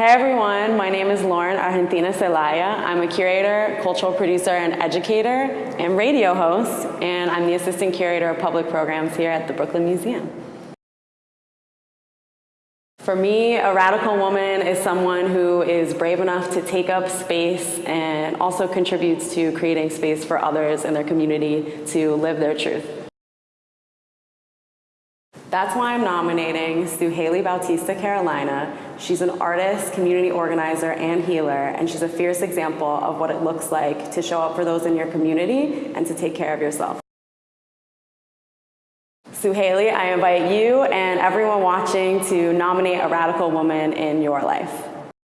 Hey everyone, my name is Lauren Argentina Celaya. I'm a curator, cultural producer, and educator, and radio host, and I'm the assistant curator of public programs here at the Brooklyn Museum. For me, a radical woman is someone who is brave enough to take up space and also contributes to creating space for others in their community to live their truth. That's why I'm nominating Suhaly Bautista Carolina. She's an artist, community organizer, and healer, and she's a fierce example of what it looks like to show up for those in your community and to take care of yourself. Suhaly, I invite you and everyone watching to nominate a radical woman in your life.